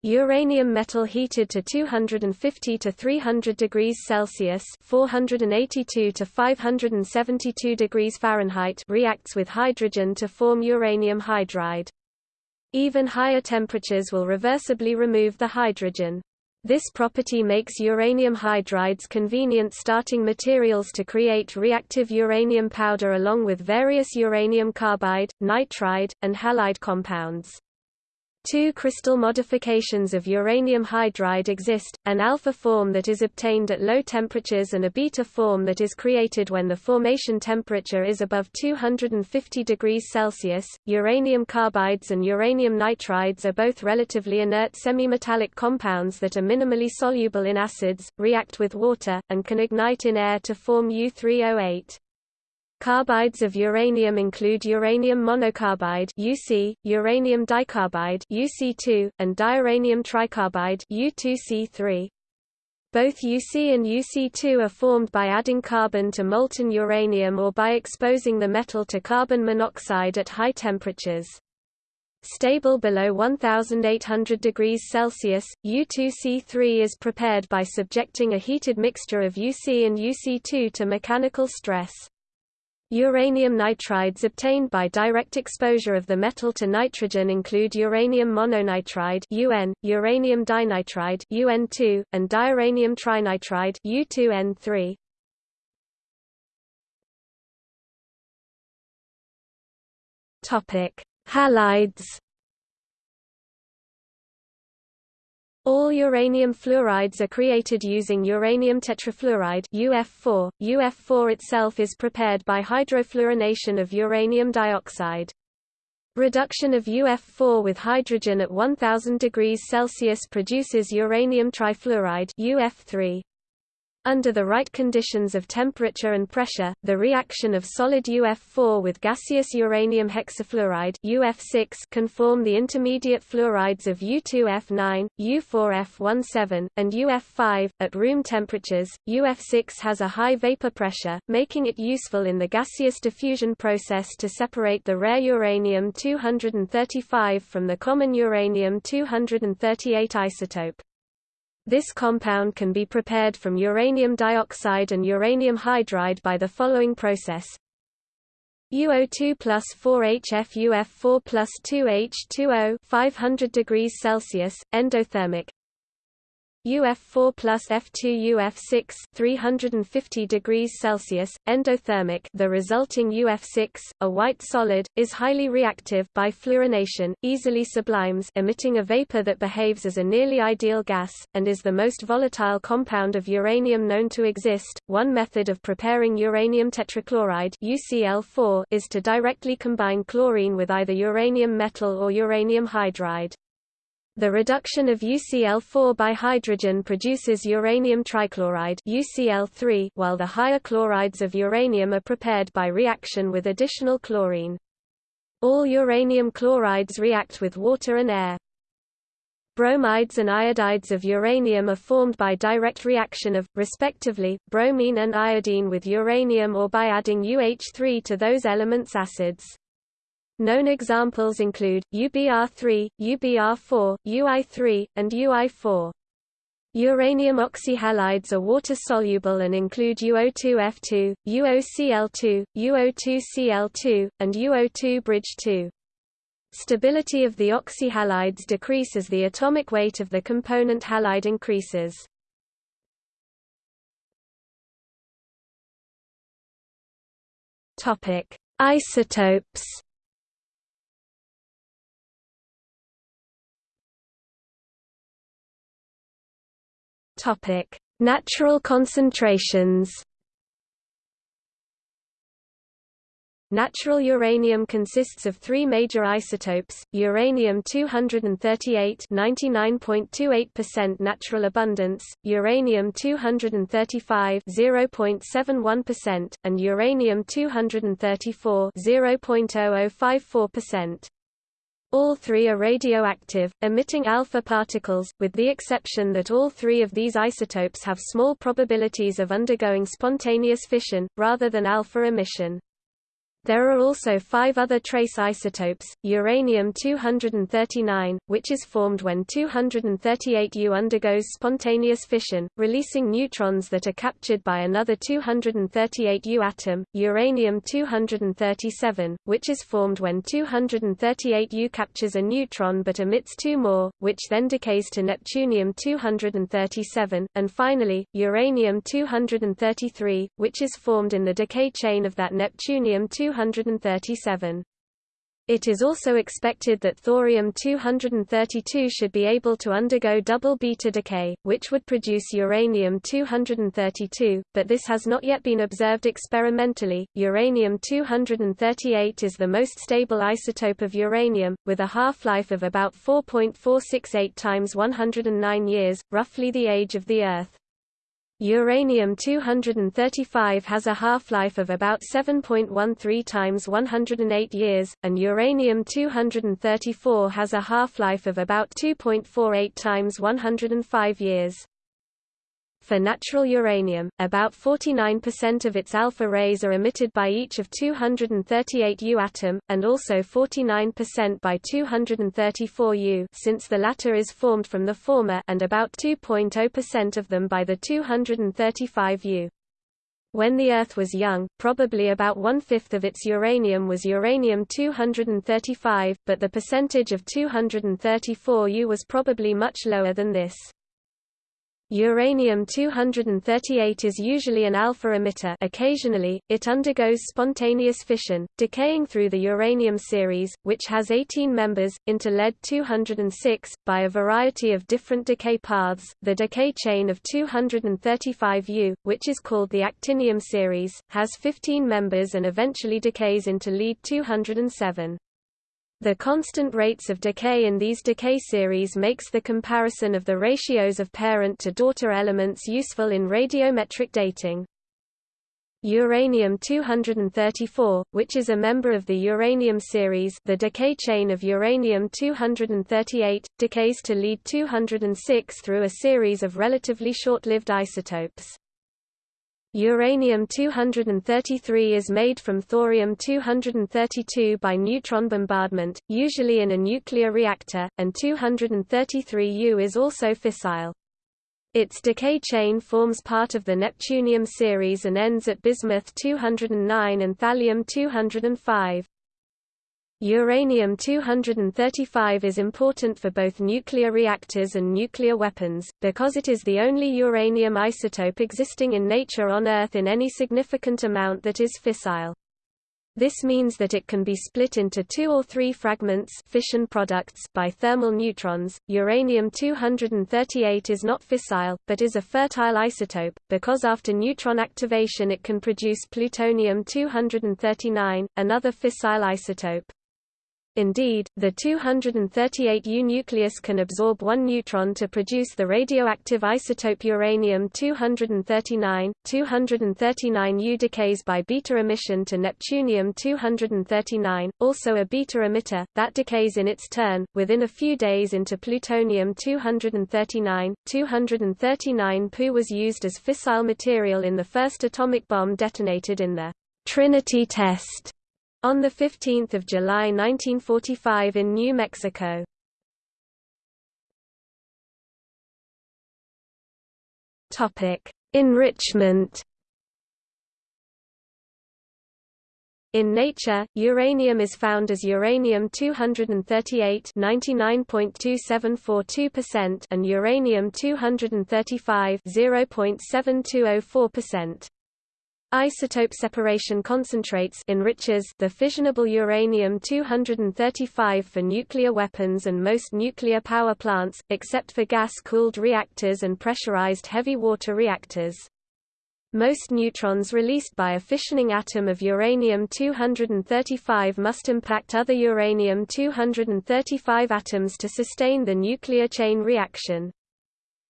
Speaker 1: Uranium metal heated to 250 to 300 degrees Celsius (482 to 572 degrees Fahrenheit) reacts with hydrogen to form uranium hydride. Even higher temperatures will reversibly remove the hydrogen. This property makes uranium hydrides convenient starting materials to create reactive uranium powder along with various uranium carbide, nitride, and halide compounds. Two crystal modifications of uranium hydride exist, an alpha form that is obtained at low temperatures and a beta form that is created when the formation temperature is above 250 degrees Celsius. Uranium carbides and uranium nitrides are both relatively inert semimetallic compounds that are minimally soluble in acids, react with water, and can ignite in air to form U3O8. Carbides of uranium include uranium monocarbide UC, uranium dicarbide UC2, and diuranium tricarbide U2C3. Both UC and UC2 are formed by adding carbon to molten uranium or by exposing the metal to carbon monoxide at high temperatures. Stable below 1800 degrees Celsius, U2C3 is prepared by subjecting a heated mixture of UC and UC2 to mechanical stress. Uranium nitrides obtained by direct exposure of the metal to nitrogen include uranium mononitride UN, uranium dinitride UN2, and diuranium trinitride U2N3. Topic: Halides All uranium fluorides are created using uranium tetrafluoride UF4. UF4 itself is prepared by hydrofluorination of uranium dioxide. Reduction of UF4 with hydrogen at 1000 degrees Celsius produces uranium trifluoride UF3. Under the right conditions of temperature and pressure, the reaction of solid UF4 with gaseous uranium hexafluoride UF6 can form the intermediate fluorides of U2F9, U4F17, and UF5. At room temperatures, UF6 has a high vapor pressure, making it useful in the gaseous diffusion process to separate the rare uranium-235 from the common uranium-238 isotope. This compound can be prepared from uranium dioxide and uranium hydride by the following process. UO2 plus 4HFUF4 plus 2H2O 500 degrees Celsius, endothermic UF4 plus F2 UF6 350 degrees Celsius, endothermic the resulting UF6, a white solid, is highly reactive by fluorination, easily sublimes emitting a vapor that behaves as a nearly ideal gas, and is the most volatile compound of uranium known to exist. One method of preparing uranium tetrachloride UCl4 is to directly combine chlorine with either uranium metal or uranium hydride. The reduction of UCl4 by hydrogen produces uranium trichloride UCl3 while the higher chlorides of uranium are prepared by reaction with additional chlorine. All uranium chlorides react with water and air. Bromides and iodides of uranium are formed by direct reaction of, respectively, bromine and iodine with uranium or by adding UH3 to those elements' acids. Known examples include, UBr3, UBr4, UI3, and UI4. Uranium oxyhalides are water-soluble and include UO2F2, UOCl2, UO2Cl2, and UO2 bridge 2. Stability of the oxyhalides decrease as the atomic weight of the component halide increases. Isotopes Topic: Natural concentrations. Natural uranium consists of three major isotopes, uranium-238 99.28% natural abundance, uranium-235 0.71%, and uranium-234 0.0054%. All three are radioactive, emitting alpha particles, with the exception that all three of these isotopes have small probabilities of undergoing spontaneous fission, rather than alpha emission. There are also five other trace isotopes, uranium-239, which is formed when 238U undergoes spontaneous fission, releasing neutrons that are captured by another 238U atom, uranium-237, which is formed when 238U captures a neutron but emits two more, which then decays to neptunium-237, and finally, uranium-233, which is formed in the decay chain of that neptunium-237 237. It is also expected that thorium-232 should be able to undergo double beta decay, which would produce uranium-232, but this has not yet been observed experimentally. Uranium-238 is the most stable isotope of uranium, with a half-life of about 4.468 times 109 years, roughly the age of the Earth. Uranium-235 has a half-life of about 7.13 times 108 years, and uranium-234 has a half-life of about 2.48 times 105 years. For natural uranium, about 49% of its alpha rays are emitted by each of 238 U atom, and also 49% by 234 U since the latter is formed from the former and about 2.0% of them by the 235 U. When the Earth was young, probably about one-fifth of its uranium was uranium-235, but the percentage of 234 U was probably much lower than this. Uranium-238 is usually an alpha emitter occasionally, it undergoes spontaneous fission, decaying through the uranium series, which has 18 members, into lead-206, by a variety of different decay paths. The decay chain of 235U, which is called the actinium series, has 15 members and eventually decays into lead-207. The constant rates of decay in these decay series makes the comparison of the ratios of parent to daughter elements useful in radiometric dating. Uranium-234, which is a member of the uranium series the decay chain of uranium-238, decays to lead-206 through a series of relatively short-lived isotopes. Uranium-233 is made from thorium-232 by neutron bombardment, usually in a nuclear reactor, and 233U is also fissile. Its decay chain forms part of the neptunium series and ends at bismuth-209 and thallium-205. Uranium-235 is important for both nuclear reactors and nuclear weapons, because it is the only uranium isotope existing in nature on Earth in any significant amount that is fissile. This means that it can be split into two or three fragments fission products by thermal neutrons. Uranium-238 is not fissile, but is a fertile isotope, because after neutron activation it can produce plutonium-239, another fissile isotope. Indeed, the 238U nucleus can absorb one neutron to produce the radioactive isotope uranium-239. 239U decays by beta emission to neptunium-239, also a beta emitter, that decays in its turn, within a few days into plutonium-239. 239 Pu was used as fissile material in the first atomic bomb detonated in the Trinity test on 15 July 1945 in New Mexico. Enrichment In nature, uranium is found as uranium-238 99.2742% and uranium-235 0.7204%. Isotope separation concentrates enriches the fissionable uranium-235 for nuclear weapons and most nuclear power plants, except for gas-cooled reactors and pressurized heavy water reactors. Most neutrons released by a fissioning atom of uranium-235 must impact other uranium-235 atoms to sustain the nuclear chain reaction.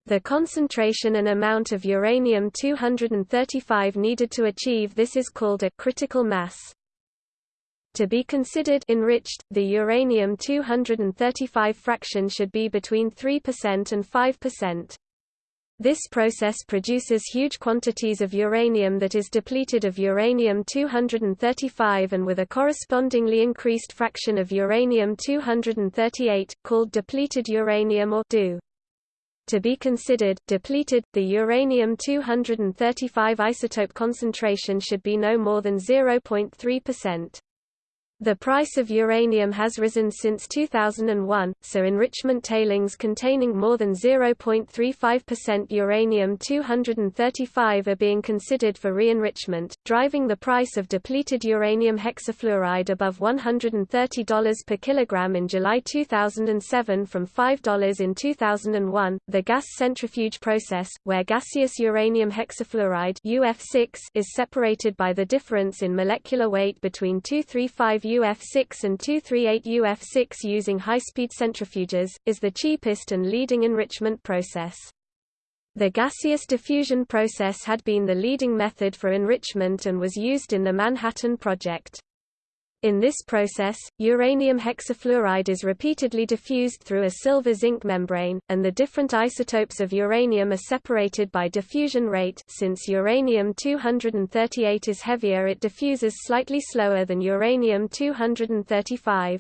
Speaker 1: The concentration and amount of uranium-235 needed to achieve this is called a critical mass. To be considered enriched, the uranium-235 fraction should be between 3% and 5%. This process produces huge quantities of uranium that is depleted of uranium-235 and with a correspondingly increased fraction of uranium-238, called depleted uranium or DU. To be considered, depleted, the uranium-235 isotope concentration should be no more than 0.3%. The price of uranium has risen since 2001, so enrichment tailings containing more than 0.35% uranium-235 are being considered for re-enrichment, driving the price of depleted uranium hexafluoride above $130 per kilogram in July 2007 from $5 in 2001. The gas centrifuge process, where gaseous uranium hexafluoride UF6 is separated by the difference in molecular weight between 235 UF6 and 238 UF6 using high-speed centrifuges, is the cheapest and leading enrichment process. The gaseous diffusion process had been the leading method for enrichment and was used in the Manhattan Project. In this process, uranium hexafluoride is repeatedly diffused through a silver-zinc membrane, and the different isotopes of uranium are separated by diffusion rate since uranium-238 is heavier it diffuses slightly slower than uranium-235.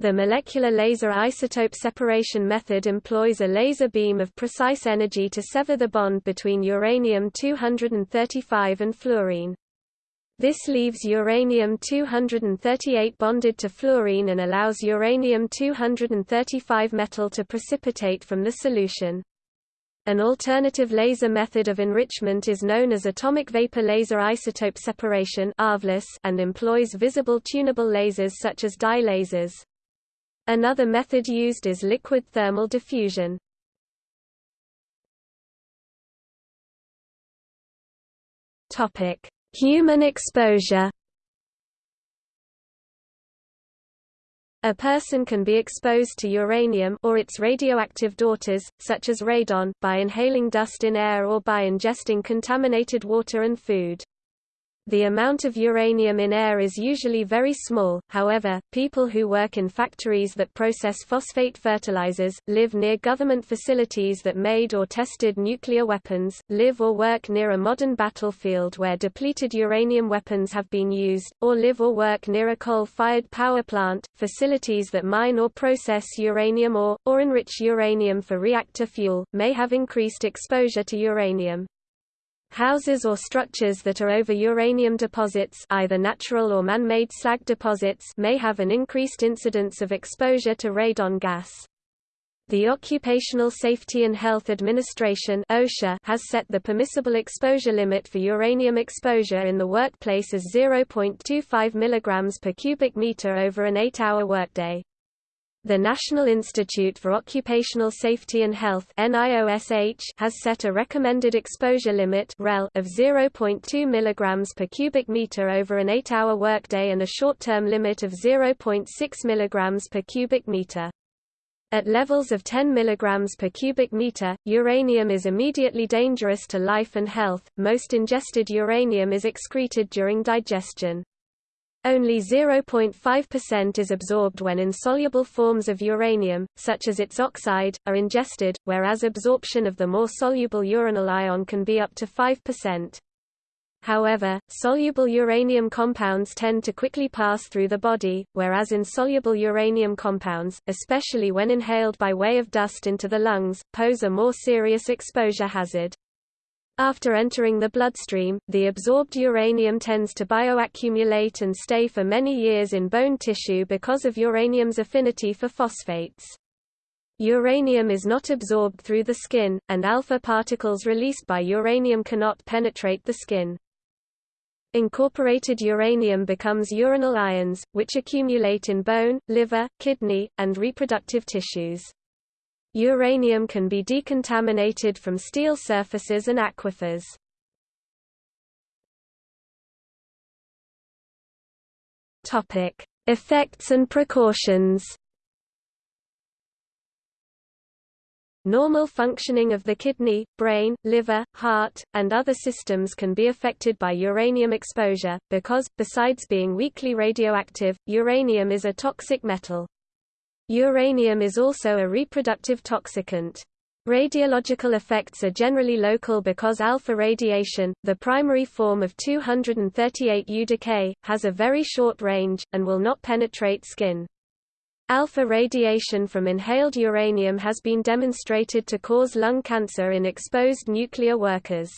Speaker 1: The molecular laser isotope separation method employs a laser beam of precise energy to sever the bond between uranium-235 and fluorine. This leaves uranium-238 bonded to fluorine and allows uranium-235 metal to precipitate from the solution. An alternative laser method of enrichment is known as atomic vapor laser isotope separation and employs visible tunable lasers such as dye lasers. Another method used is liquid thermal diffusion. Topic: Human exposure A person can be exposed to uranium or its radioactive daughters, such as radon, by inhaling dust in air or by ingesting contaminated water and food. The amount of uranium in air is usually very small, however, people who work in factories that process phosphate fertilizers, live near government facilities that made or tested nuclear weapons, live or work near a modern battlefield where depleted uranium weapons have been used, or live or work near a coal-fired power plant, facilities that mine or process uranium or, or enrich uranium for reactor fuel, may have increased exposure to uranium. Houses or structures that are over uranium deposits either natural or man-made slag deposits may have an increased incidence of exposure to radon gas. The Occupational Safety and Health Administration OSHA has set the permissible exposure limit for uranium exposure in the workplace as 0.25 mg per cubic meter over an 8-hour workday. The National Institute for Occupational Safety and Health has set a recommended exposure limit of 0.2 mg per cubic meter over an 8-hour workday and a short-term limit of 0.6 mg per cubic meter. At levels of 10 mg per cubic meter, uranium is immediately dangerous to life and health. Most ingested uranium is excreted during digestion. Only 0.5% is absorbed when insoluble forms of uranium, such as its oxide, are ingested, whereas absorption of the more soluble uranyl ion can be up to 5%. However, soluble uranium compounds tend to quickly pass through the body, whereas insoluble uranium compounds, especially when inhaled by way of dust into the lungs, pose a more serious exposure hazard. After entering the bloodstream, the absorbed uranium tends to bioaccumulate and stay for many years in bone tissue because of uranium's affinity for phosphates. Uranium is not absorbed through the skin, and alpha particles released by uranium cannot penetrate the skin. Incorporated uranium becomes uranyl ions, which accumulate in bone, liver, kidney, and reproductive tissues. Uranium can be decontaminated from steel surfaces and aquifers. Topic: Effects and precautions. Normal functioning of the kidney, brain, liver, heart, and other systems can be affected by uranium exposure, because, besides being weakly radioactive, uranium is a toxic metal. Uranium is also a reproductive toxicant. Radiological effects are generally local because alpha radiation, the primary form of 238U decay, has a very short range, and will not penetrate skin. Alpha radiation from inhaled uranium has been demonstrated to cause lung cancer in exposed nuclear workers.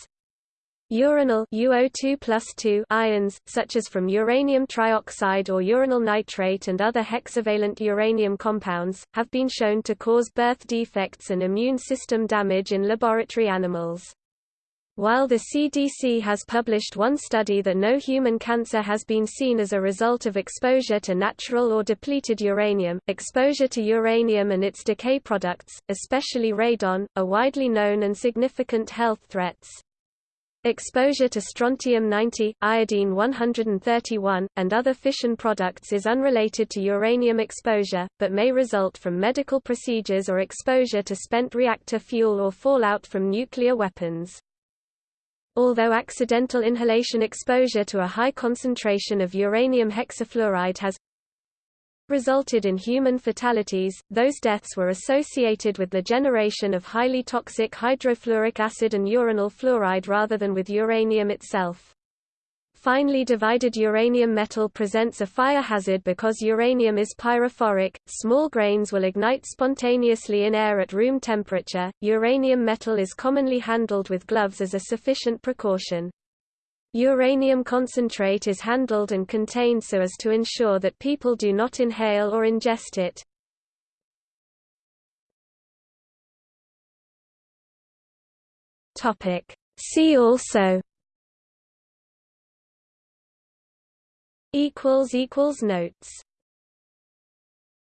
Speaker 1: Uranyl UO2 ions, such as from uranium trioxide or uranyl nitrate and other hexavalent uranium compounds, have been shown to cause birth defects and immune system damage in laboratory animals. While the CDC has published one study that no human cancer has been seen as a result of exposure to natural or depleted uranium, exposure to uranium and its decay products, especially radon, are widely known and significant health threats. Exposure to strontium-90, iodine-131, and other fission products is unrelated to uranium exposure, but may result from medical procedures or exposure to spent reactor fuel or fallout from nuclear weapons. Although accidental inhalation exposure to a high concentration of uranium hexafluoride has resulted in human fatalities, those deaths were associated with the generation of highly toxic hydrofluoric acid and uranyl fluoride rather than with uranium itself. Finely divided uranium metal presents a fire hazard because uranium is pyrophoric, small grains will ignite spontaneously in air at room temperature. Uranium metal is commonly handled with gloves as a sufficient precaution. Uranium concentrate is handled and contained so as to ensure that people do not inhale or ingest it. See also. Notes